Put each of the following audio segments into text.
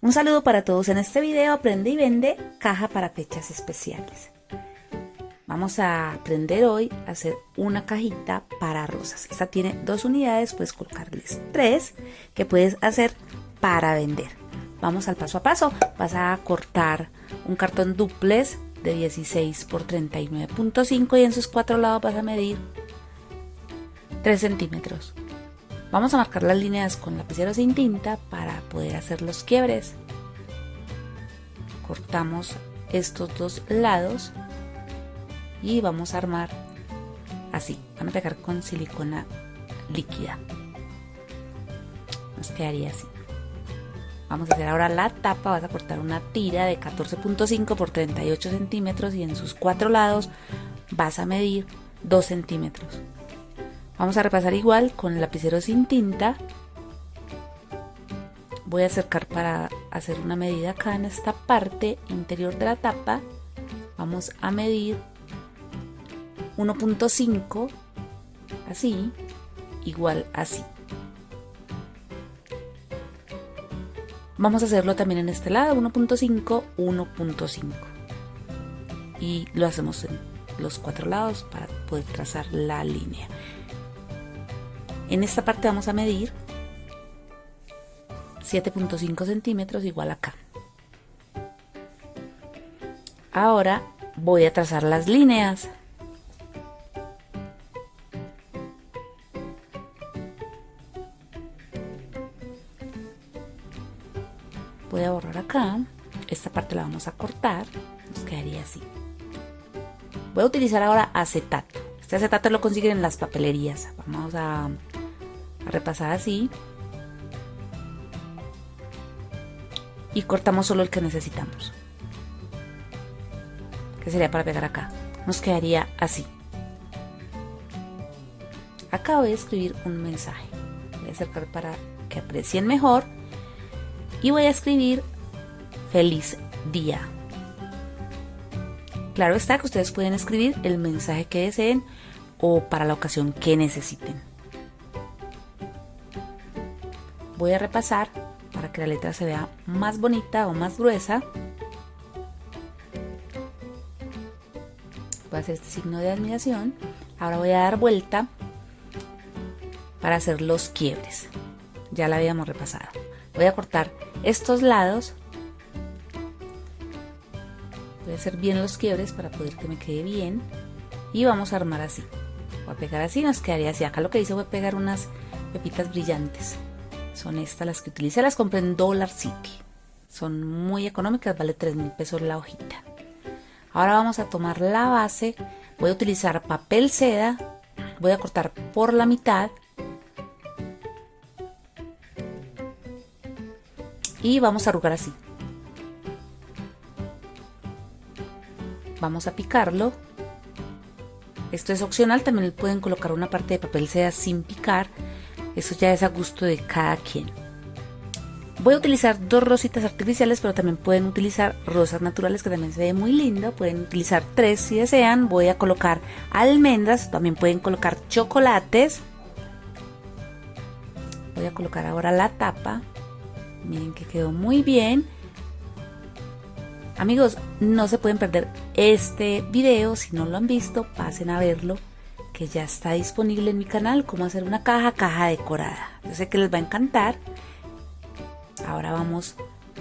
Un saludo para todos. En este video aprende y vende caja para fechas especiales. Vamos a aprender hoy a hacer una cajita para rosas. Esta tiene dos unidades, puedes colocarles tres que puedes hacer para vender. Vamos al paso a paso. Vas a cortar un cartón duplex de 16 por 39.5 y en sus cuatro lados vas a medir 3 centímetros. Vamos a marcar las líneas con lapicero sin tinta para poder hacer los quiebres. Cortamos estos dos lados y vamos a armar así. Van a pegar con silicona líquida. Nos quedaría así. Vamos a hacer ahora la tapa. Vas a cortar una tira de 14.5 por 38 centímetros y en sus cuatro lados vas a medir 2 centímetros. Vamos a repasar igual con el lapicero sin tinta. Voy a acercar para hacer una medida acá en esta parte interior de la tapa. Vamos a medir 1.5, así, igual así. Vamos a hacerlo también en este lado, 1.5, 1.5. Y lo hacemos en los cuatro lados para poder trazar la línea. En esta parte vamos a medir 7.5 centímetros igual acá. Ahora voy a trazar las líneas. Voy a borrar acá. Esta parte la vamos a cortar. Nos quedaría así. Voy a utilizar ahora acetato. Este acetato lo consiguen en las papelerías. Vamos a repasar así. Y cortamos solo el que necesitamos. Que sería para pegar acá. Nos quedaría así. Acá voy a escribir un mensaje. Voy a acercar para que aprecien mejor. Y voy a escribir feliz día claro está que ustedes pueden escribir el mensaje que deseen o para la ocasión que necesiten voy a repasar para que la letra se vea más bonita o más gruesa. Voy a hacer este signo de admiración. Ahora voy a dar vuelta para hacer los quiebres. Ya la habíamos repasado. Voy a cortar estos lados. Voy a hacer bien los quiebres para poder que me quede bien. Y vamos a armar así. Voy a pegar así, nos quedaría así. Acá lo que hice fue pegar unas pepitas brillantes. Son estas las que utilicé, las compré en Dollar City. Son muy económicas, vale 3 mil pesos la hojita. Ahora vamos a tomar la base, voy a utilizar papel seda, voy a cortar por la mitad y vamos a arrugar así. Vamos a picarlo. Esto es opcional, también pueden colocar una parte de papel seda sin picar eso ya es a gusto de cada quien. Voy a utilizar dos rositas artificiales, pero también pueden utilizar rosas naturales que también se ve muy lindo. Pueden utilizar tres si desean. Voy a colocar almendras, también pueden colocar chocolates. Voy a colocar ahora la tapa. Miren que quedó muy bien. Amigos, no se pueden perder este video. Si no lo han visto, pasen a verlo que ya está disponible en mi canal, cómo hacer una caja, caja decorada. Yo sé que les va a encantar. Ahora vamos,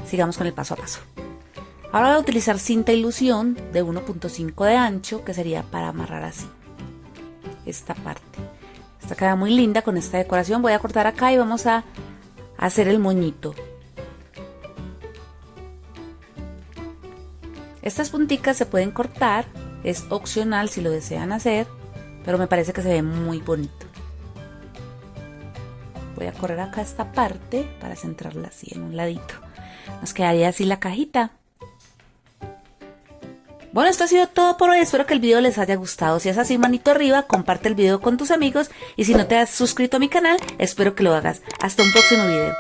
sigamos con el paso a paso. Ahora voy a utilizar cinta ilusión de 1.5 de ancho, que sería para amarrar así. Esta parte. Esta queda muy linda con esta decoración. Voy a cortar acá y vamos a hacer el moñito. Estas punticas se pueden cortar, es opcional si lo desean hacer pero me parece que se ve muy bonito. Voy a correr acá esta parte para centrarla así en un ladito. Nos quedaría así la cajita. Bueno, esto ha sido todo por hoy. Espero que el video les haya gustado. Si es así, manito arriba, comparte el video con tus amigos. Y si no te has suscrito a mi canal, espero que lo hagas. Hasta un próximo video.